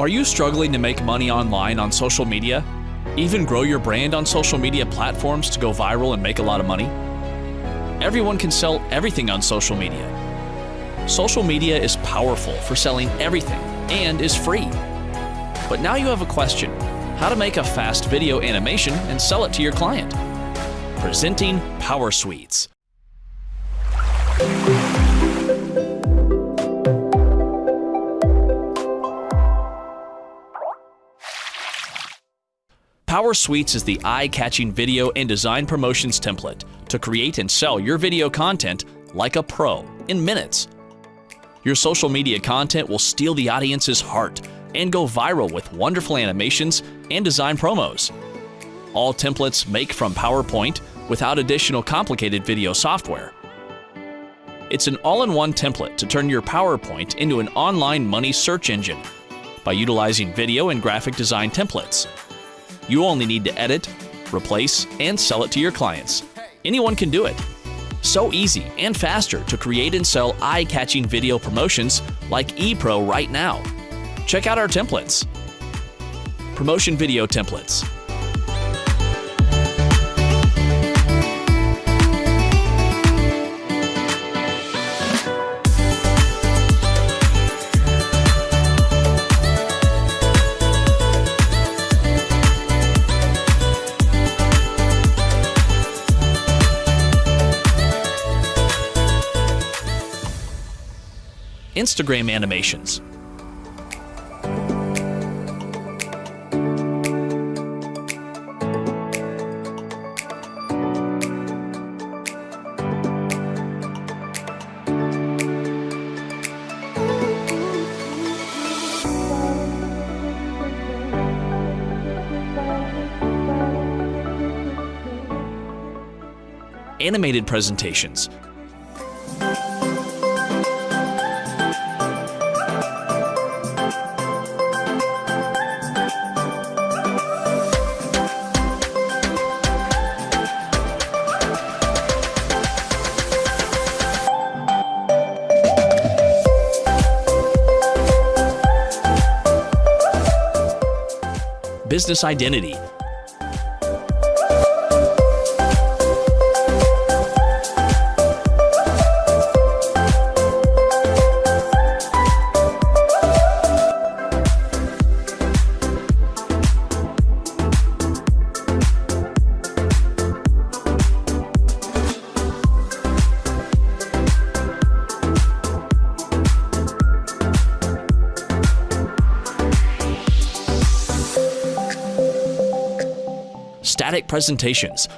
Are you struggling to make money online on social media? Even grow your brand on social media platforms to go viral and make a lot of money? Everyone can sell everything on social media. Social media is powerful for selling everything and is free. But now you have a question how to make a fast video animation and sell it to your client. Presenting Power Suites. Power Suites is the eye-catching video and design promotions template to create and sell your video content like a pro in minutes. Your social media content will steal the audience's heart and go viral with wonderful animations and design promos. All templates make from PowerPoint without additional complicated video software. It's an all-in-one template to turn your PowerPoint into an online money search engine by utilizing video and graphic design templates. You only need to edit, replace, and sell it to your clients. Anyone can do it. So easy and faster to create and sell eye-catching video promotions like ePro right now. Check out our templates. Promotion video templates. Instagram animations. Animated presentations. Business identity. Static presentations.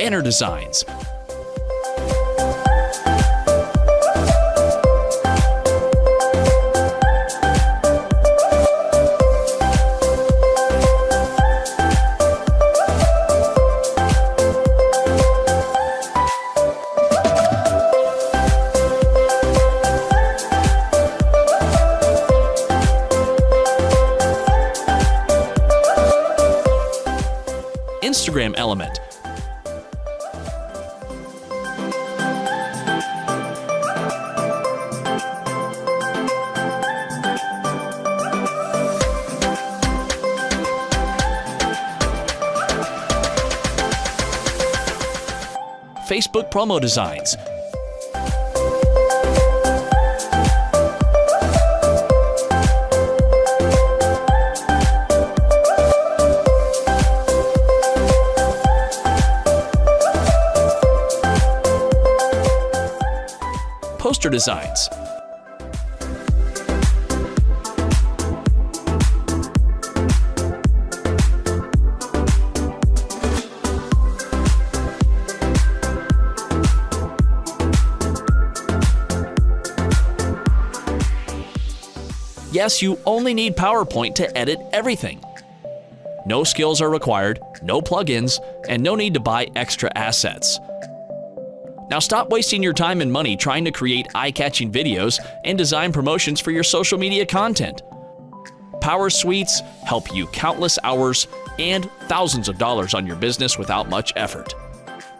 Banner designs. Instagram element. Facebook promo designs. Poster designs. Yes, you only need PowerPoint to edit everything. No skills are required, no plugins, and no need to buy extra assets. Now stop wasting your time and money trying to create eye-catching videos and design promotions for your social media content. Power Suites help you countless hours and thousands of dollars on your business without much effort.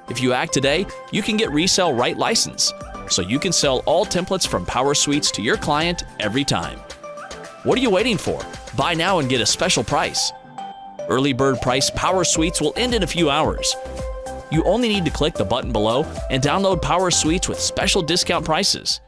If you act today, you can get Resell Right license, so you can sell all templates from Power Suites to your client every time. What are you waiting for? Buy now and get a special price. Early bird price Power Suites will end in a few hours. You only need to click the button below and download Power Suites with special discount prices.